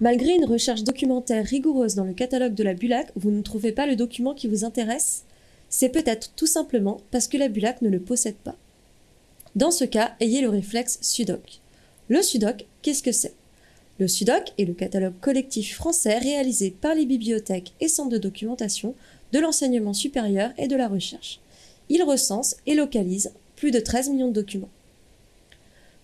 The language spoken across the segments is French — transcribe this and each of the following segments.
Malgré une recherche documentaire rigoureuse dans le catalogue de la BULAC, vous ne trouvez pas le document qui vous intéresse? C'est peut-être tout simplement parce que la BULAC ne le possède pas. Dans ce cas, ayez le réflexe SUDOC. Le SUDOC, qu'est-ce que c'est? Le SUDOC est le catalogue collectif français réalisé par les bibliothèques et centres de documentation de l'enseignement supérieur et de la recherche. Il recense et localise plus de 13 millions de documents.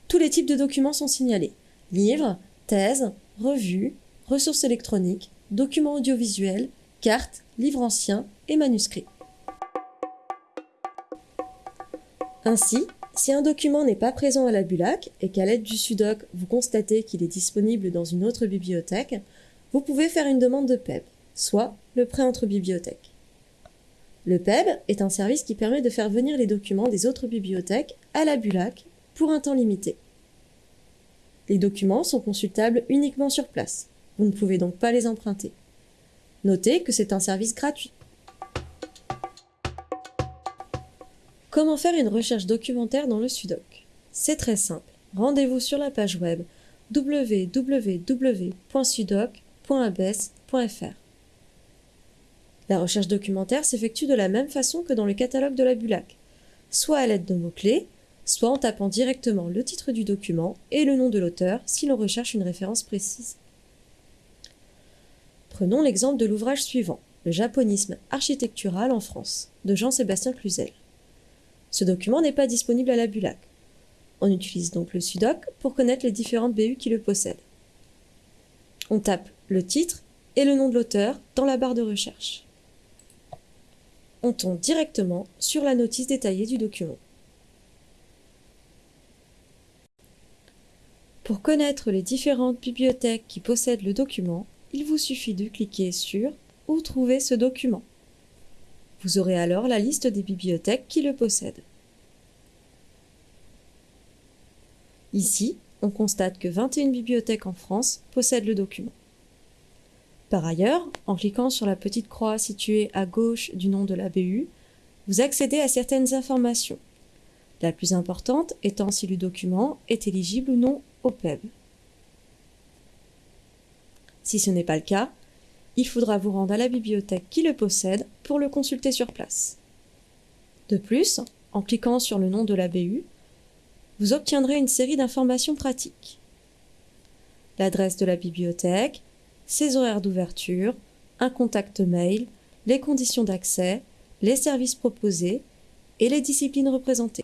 Tous les types de documents sont signalés. Livres, thèses, revues, ressources électroniques, documents audiovisuels, cartes, livres anciens et manuscrits. Ainsi, si un document n'est pas présent à la BULAC et qu'à l'aide du SUDOC vous constatez qu'il est disponible dans une autre bibliothèque, vous pouvez faire une demande de PEB, soit le prêt entre bibliothèques. Le PEB est un service qui permet de faire venir les documents des autres bibliothèques à la BULAC pour un temps limité. Les documents sont consultables uniquement sur place. Vous ne pouvez donc pas les emprunter. Notez que c'est un service gratuit. Comment faire une recherche documentaire dans le SUDOC? C'est très simple. Rendez-vous sur la page web www.sudoc.abes.fr. La recherche documentaire s'effectue de la même façon que dans le catalogue de la BULAC, soit à l'aide de mots-clés, soit en tapant directement le titre du document et le nom de l'auteur si l'on recherche une référence précise. Prenons l'exemple de l'ouvrage suivant, Le japonisme architectural en France, de Jean-Sébastien Cluzel. Ce document n'est pas disponible à la BULAC. On utilise donc le SUDOC pour connaître les différentes BU qui le possèdent. On tape le titre et le nom de l'auteur dans la barre de recherche. On tombe directement sur la notice détaillée du document. Pour connaître les différentes bibliothèques qui possèdent le document, il vous suffit de cliquer sur Où trouver ce document. Vous aurez alors la liste des bibliothèques qui le possèdent. Ici, on constate que 21 bibliothèques en France possèdent le document. Par ailleurs, en cliquant sur la petite croix située à gauche du nom de la BU, vous accédez à certaines informations. La plus importante étant si le document est éligible ou non au. Si ce n'est pas le cas, il faudra vous rendre à la bibliothèque qui le possède pour le consulter sur place. De plus, en cliquant sur le nom de la BU, vous obtiendrez une série d'informations pratiques. L'adresse de la bibliothèque, ses horaires d'ouverture, un contact mail, les conditions d'accès, les services proposés et les disciplines représentées.